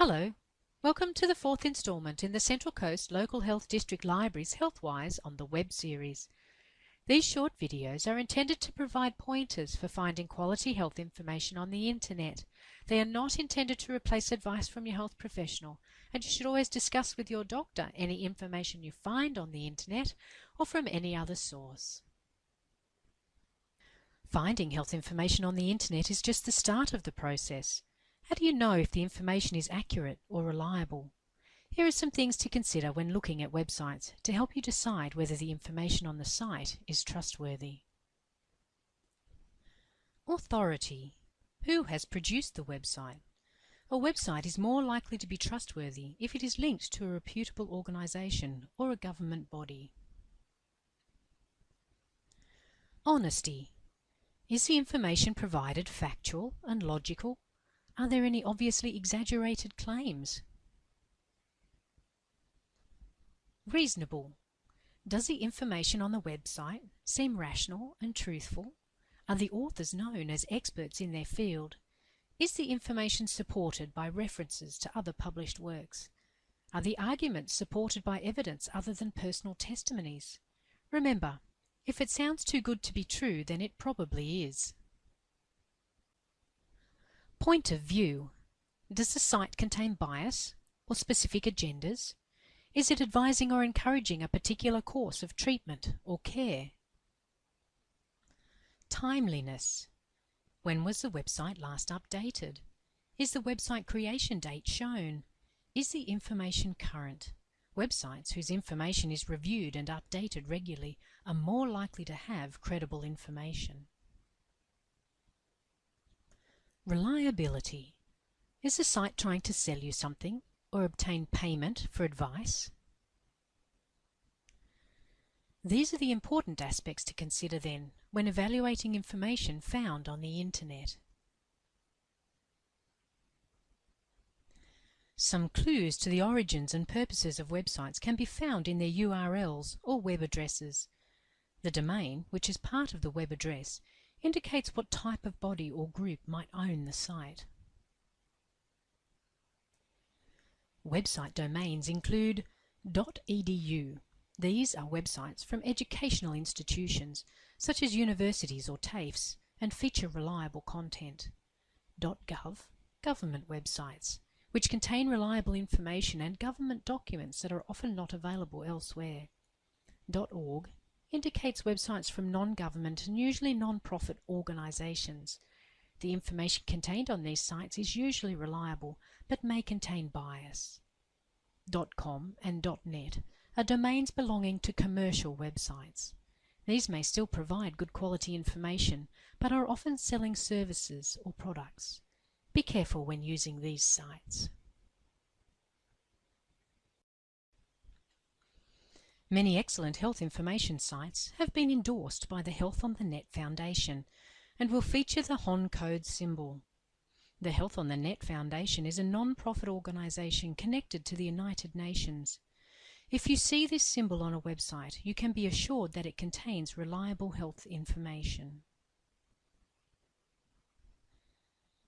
Hello, welcome to the fourth instalment in the Central Coast Local Health District Library's Healthwise on the Web series. These short videos are intended to provide pointers for finding quality health information on the internet. They are not intended to replace advice from your health professional, and you should always discuss with your doctor any information you find on the internet or from any other source. Finding health information on the internet is just the start of the process. How do you know if the information is accurate or reliable? Here are some things to consider when looking at websites to help you decide whether the information on the site is trustworthy. Authority. Who has produced the website? A website is more likely to be trustworthy if it is linked to a reputable organisation or a government body. Honesty. Is the information provided factual and logical are there any obviously exaggerated claims? Reasonable. Does the information on the website seem rational and truthful? Are the authors known as experts in their field? Is the information supported by references to other published works? Are the arguments supported by evidence other than personal testimonies? Remember, if it sounds too good to be true, then it probably is. Point of view. Does the site contain bias or specific agendas? Is it advising or encouraging a particular course of treatment or care? Timeliness. When was the website last updated? Is the website creation date shown? Is the information current? Websites whose information is reviewed and updated regularly are more likely to have credible information. Reliability. Is the site trying to sell you something or obtain payment for advice? These are the important aspects to consider then when evaluating information found on the Internet. Some clues to the origins and purposes of websites can be found in their URLs or web addresses. The domain, which is part of the web address, indicates what type of body or group might own the site. Website domains include .edu. These are websites from educational institutions such as universities or TAFEs and feature reliable content. .gov, government websites, which contain reliable information and government documents that are often not available elsewhere. .org indicates websites from non-government and usually non-profit organisations. The information contained on these sites is usually reliable, but may contain bias. .com and .net are domains belonging to commercial websites. These may still provide good quality information, but are often selling services or products. Be careful when using these sites. Many excellent health information sites have been endorsed by the Health on the Net Foundation and will feature the HON code symbol. The Health on the Net Foundation is a non-profit organisation connected to the United Nations. If you see this symbol on a website, you can be assured that it contains reliable health information.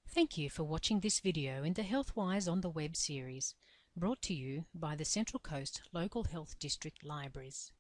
Thank you for watching this video in the Healthwise on the Web series brought to you by the Central Coast Local Health District Libraries.